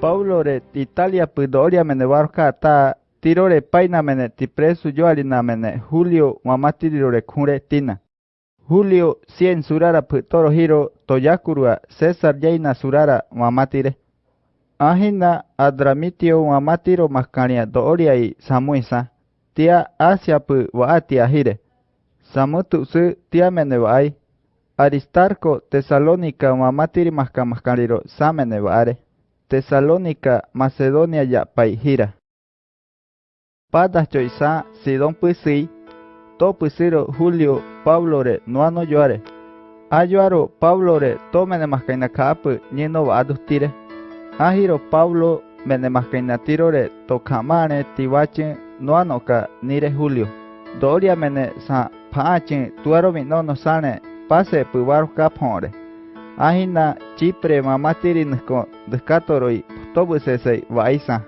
Paulo re Italia pudoria mene barca ta tiro re paina mene ti preso yo alina mene Julio mamatiri re kure tina. Julio cien surara putoro hiro toyakurua César yaina surara mamatire. Ahina adramitio mamatiro makania dooria i samuisa. Tia Asia pu waatia hire. Samutu su tia mene vai. Aristarco Tesalónica mamatiri mahkamaskariro samene vaare. Tesalónica Macedonia ya paihira. Padas choisa Sidon pusi. To Julio Pablo re nuano yoare. Ayuaro Pablo re to mene mahkaina kapu nino vaadustire. Ahiro Pablo mene mahkaina tiro re to kamane tiwache nuano ka nire Julio. Doria mene sa paache tuaro minono sane pase puvar kapore. ahina chipre mamatiri nko dskatoroi tobu sesei vaisa.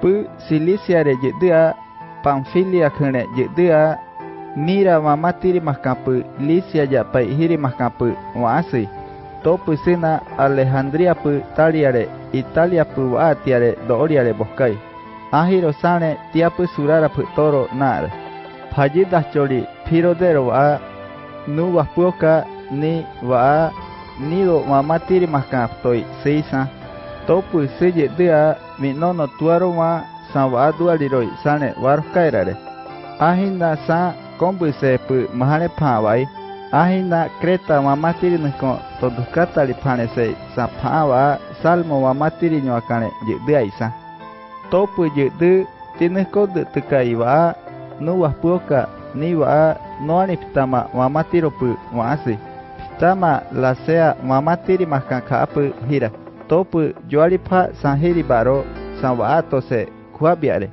Pu silisia re yedia pamfilia khne yedia mira mamatiri makapu lisia yapai hiri makapu waasi topu sina alejandria pu taliare italia pu vaatiare doriare boskai. Ahiro sane tiapu surara pu toro nar. Phajidachori phirodero va nu vapuoka ni va nido mamatiri makaptoi seisa topu seje dea minono tuaro ma sawadu aliroi sane warukairare ahinda sa kombu sepu mahane pawai ahinda kreta mamatiri niko todukatali pane sei sa pawa salmo mamatiri nyoakane yidea isa topu je du tinikode tukaiwa nuwa puoka niwa noaniptama mamatiropu maasi Tama lasea mamatiri mahkankaapu hira topu yualipa sanhiri baro sanvaato se kuabiare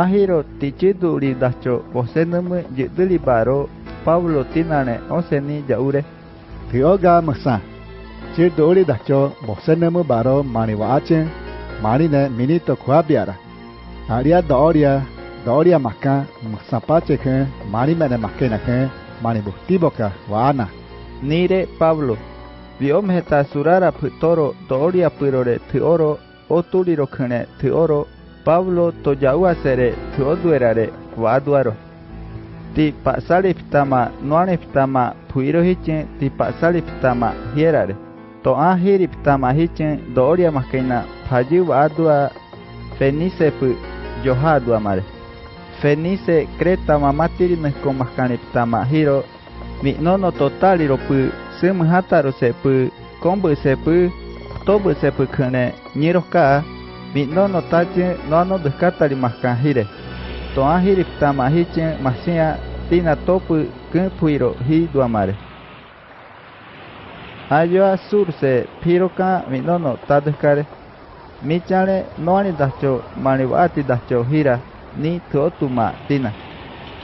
ahiro tichidu ridacho bosenumu yidili baro Pablo tinane oseni yaure Tioga msa Chirdu uri dacho bosenumu baro maniwaachen marine minito kuabiara Aria doria doria makan msapache ken marimene makena ken manibustiboka waana Nire Pablo. Viomheta surara putoro doria purore tuoro otuliro kene tuoro Pablo toyaua sere tuoduerare waduaro. Ti pasali pitama noane pitama puiro hichen ti pasali pitama hierare. To ahiri pitama hichen doria makena paji wadua fenice pu johadua mare. Fenice creta mamatiri nesko makane pitama hiro mi nono totaliropu, sumhataru sepu, kombu sepu, tobu sepu kune, niroka, mi nono tachi nono dukatari mahkanjire. Toanjiri tamahichin masia, tina topu kunpuiro hi duamare. Ayoa surse piroka mi nono tadukare. Michale noani dacho, manibati dacho hira, ni tuotuma tina.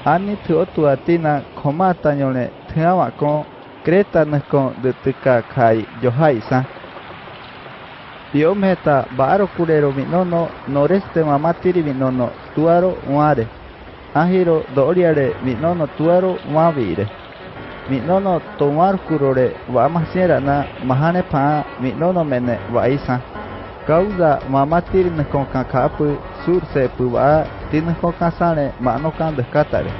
Ani tuotua tina komata nyone tiawa kon kreta nakon de tika kai johai sa Biometa baro kurero minono noreste mamatiri minono tuaro uare. Ahiro doriare minono tuaro uavire. Minono tomar kurore wamasiera na mahane pa minono mene waisa. Causa mamatiri nakon kakapu sur se puwa tinakon kasane mano kan descatare.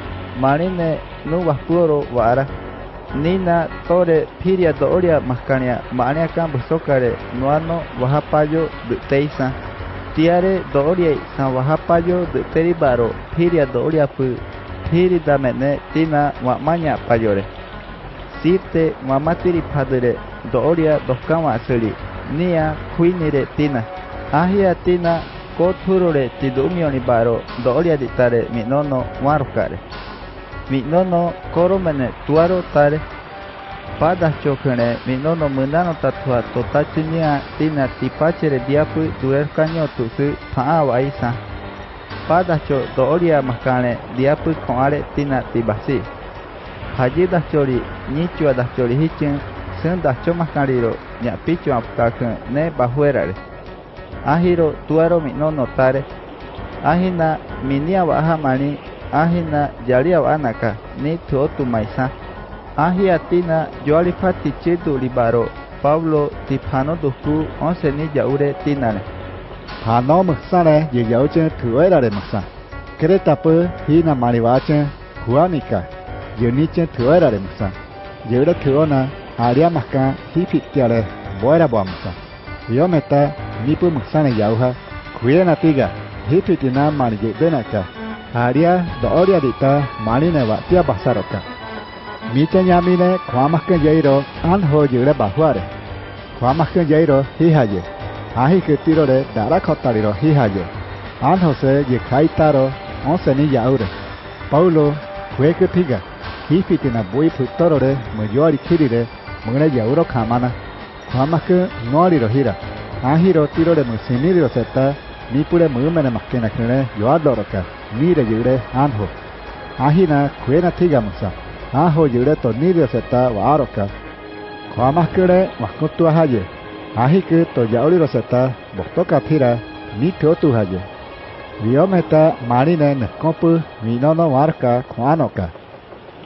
Marine nu vaspuro wara. nina tore piria dooria mascania maaniakan busocare nuano wajapayo teisa tiare doria san wajapayo teribaro piria doria pu piri damene tina wamaña payore site wamatiri padre doria doskama suri nia kuinire tina ahia tina koturore tidumionibaro doria ditare minono warukare minono koromene tuaro tare pada chokene minono munano tatua totachinia tina tipachere diapu duer kanyo tusu paa waisa pada cho dooria makane diapu koare tina tibasi haji da chori nichua da chori hichin sen da cho makariro nya pichu apkakan ne bahuerare ahiro tuaro minono tare ahina minia waha mani ahina jaliau anaka nitu tu maisa. Ahiatina yoalifati chitu libaro Pablo tiphano tuku onse ni tina. tinare. Hano msare ye de tuerare Kereta pe hina maribache huanika yoniche tuerare masa. Yeura tuona aria maka hipitiare boera bamsa yometa nipu msane yauha kuyena tiga hipitina marje benaka. haria do'oriarika maninewa tiapasaroka miteñamine kuamahken yeiro anhoyýre bahuáre kuamahken yeiro híhaje ahikýtirore darakotariro híhaje anhose jekaitaro oseniya'ýre paulo kuekypíga hípitina buipytórore myjoarikírire myreja'ýro kamana. Kuamahky noariro híra ahirotírore mysýmiriro seta mipure mymenemakenakyrẽ joadloroka mene makkena kene yoado ro ka ni re yure an ho ahi na kwe na thiga musa a ho yure to ni ro seta wa ro ka khama ke re wakutu haye ahi ke to roseta botoka thira mi thio tu haje viometa marine ne kopu vinono marca khoanoka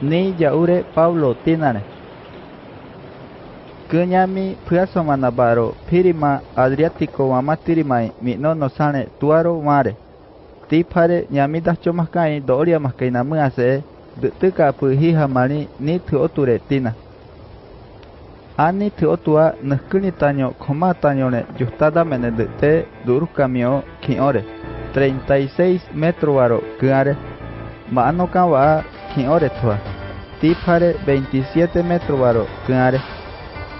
ni yaure paulo tinane Kunyami pyasomana baro pirima adriático mamatirimai minono sane tuaro mare ti pare ñamita chomaskai doria maskai namuase dutuka puhi hamani ni tuoture tina ani tuotua nukuni taño komatanyone yustada mene dute durkamio kiore 36 metro waro kuare mano kawa kiore tua ti pare 27 metro waro kuare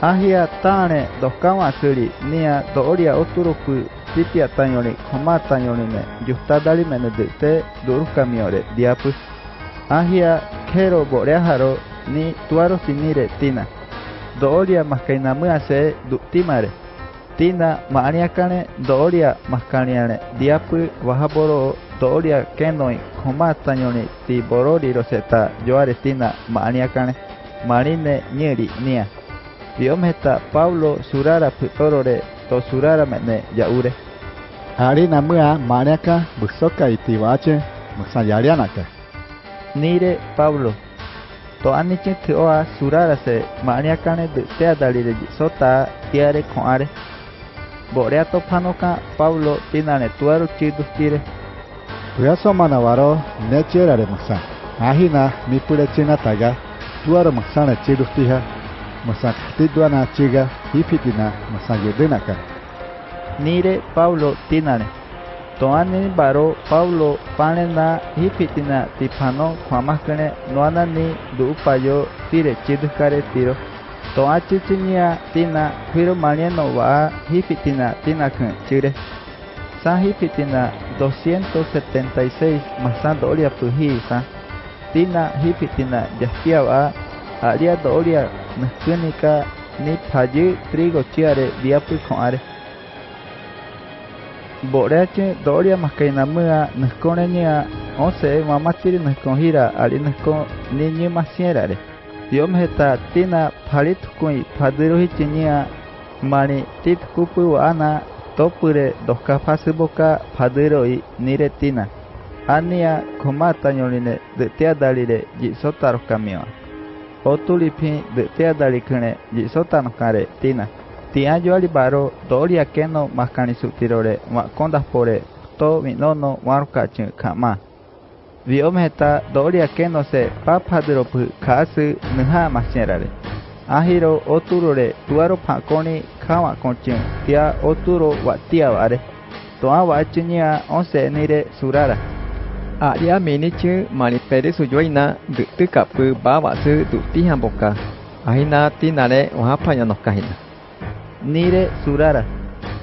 ahia tane do ka wa suri nia doria oturuku Sitiatanyoli, Homatanyolime, yusta dali mene de te Durukamiore, Diapus, Ahia, Kero, Boreaharo, Ni, Tuaro Sinire, Tina, Dooria, maskaina mua se Duktimare, Tina, Maaniakane, Dooria, maskaniane diapu wahaboro Dooria, Kenoi, koma tanyoli Tiborori, roseta Joare, Tina, Maaniakane, maarine Nieri, Nia, Biometa, Pablo, Surara, Pitorore, to surara yaure ne ya ure. Ari na mua mareaka busoka iti wache musayarianaka. Nire Pablo. To aniche te oa surara se mareaka ne te adali de sota tiare koare. Borea to panoka Pablo tinane tuaru chidus tire. Puyaso manavaro nechera de musa. Ahina mi purechina taga tuaru musa ne chidus tija. Tiha musa tidwana chiga hipitina musa yudinaka nire paulo tinane toani baro paulo panena hipitina tipano kwamakane noanani duupayo tire chidukare tiro. To achichinia tina huiro manieno wa hipitina tina kun chire. Sa hipitina 276 masa dolia puhi sa. Tina hipitina yaspia wa aria doria mezclinica ni tayi trigo chiare diapu coare boreche doria mascainamua nesconeña once Mamatiri nesconjira ali nescon niñi masierare diom heta tina palitukui padiruhi chiñia mani titkupu ana topure doskafasiboka padiroi nire tina. Ania komata ñolire de teadalire jisotarokamiwa Otulipin teda likune yisotanocare tina. Tiayo alibaro doli akeno mascanizutirore ma kondas pore to minono marukachin kama. Viometa doli akeno se papaderopu kasu nuha masnerare Ahiro oturore tuaro pakoni kama konchin tia oturo watia ware Toa wachunia onse nire surara. a r i a m e n i c h e maniperi su yoina, dutu kapu babasu duti hamboka. Ahina tinare ohapanya nokahina. Nire surara.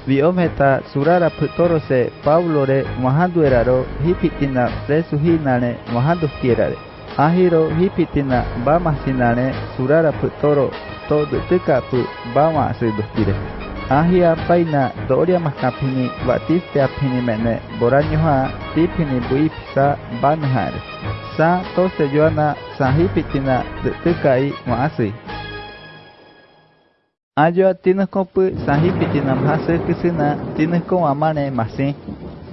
Biometa surara putorose Paulore mohandu eraro hipitina presuhinane mohandu kierare. Ahiro hipitina bamasinane surara putoro to dutu kapu bamasu dutire. Ahia paina doriamas kapini watiste apini mene boranyoha tipini buipsa banhar sa tose joana sahipitina tetekai maasi Ajo tinokopu sahipitina mhase kisina tinoko wamane masi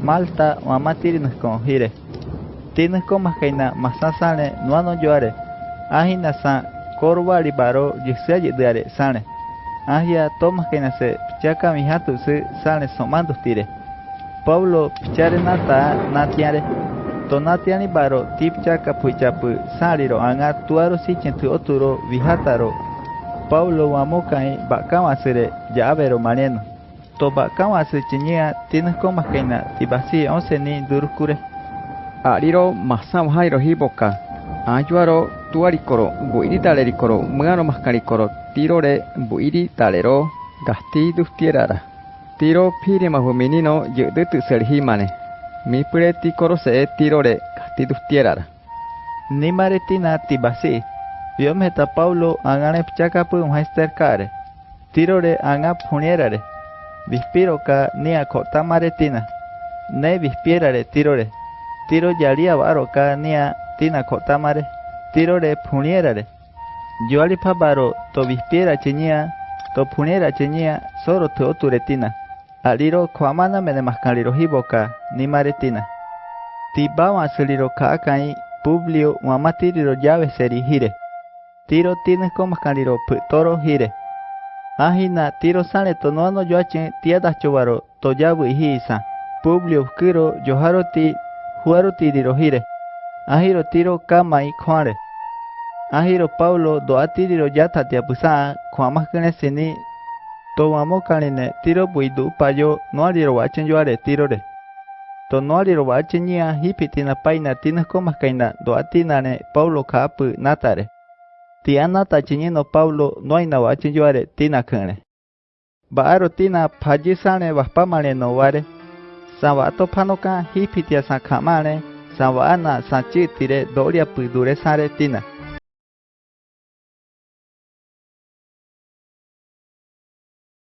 Malta wamatirinko hire tinoko makaina masasane nuano joare. ahina sa korwari baro yixeayi diare sane ahia to maskaina se chaka mi hatu se sane somando tire Paulo pichare nata natiare. To natiani baro tipchaka puchapu saliro anga tuaro sichen tu oturo vihataro. Paulo wamokai bakawasere yavero mariano. To bakawase chiñia tienes comas kaina tibasi once ni durukure. Ariro masam hairo hiboka. Ayuaro tuarikoro buiri talerikoro mngano maskarikoro tirore buiri talero gasti dustierara. Tiro pire mahu menino yedutu serhimane. Mi preti korose tirore gasti dustierara. Ni maretina tibasi. Viometa Paulo angane pchakapu unhaister kare. Tirore anga punierare. Vispiro ka ni akota maretina. Ne vispierare tirore. Tiro yaria baro ka nia tina kota mare. Tirore punierare. Yo alipa baro to vispiera chiñia to punera chiñia soro to oturetina. Aliro kwamana mene maskaliro hiboka ni maretina. Tibawa saliro ka akai Publio mamatiriro llave seri hire. Tiro tienes como maskaliro toro hire. Ahina tiro sale to no ano yoachen tiada chobaro to yabu ihisa. Publio kiro yoharo ti huaro tiriro hire. Ahiro tiro kama i kware. ahiro paulo do atiriro yata tiapusa kuamakane sini towamokanine tiro puidu payo noariro wachenyoare tirore to noariro wachenia hipitina paina tinaskomakaina do atinare paulo kaapu natare tianata chiñino paulo noaina wachenyoare tinakëre va'aro tina pajisãre vahpámare novare sava'atophanoka hipitia saka'máre sava'ana sachýtire do'oriapydu resãre tina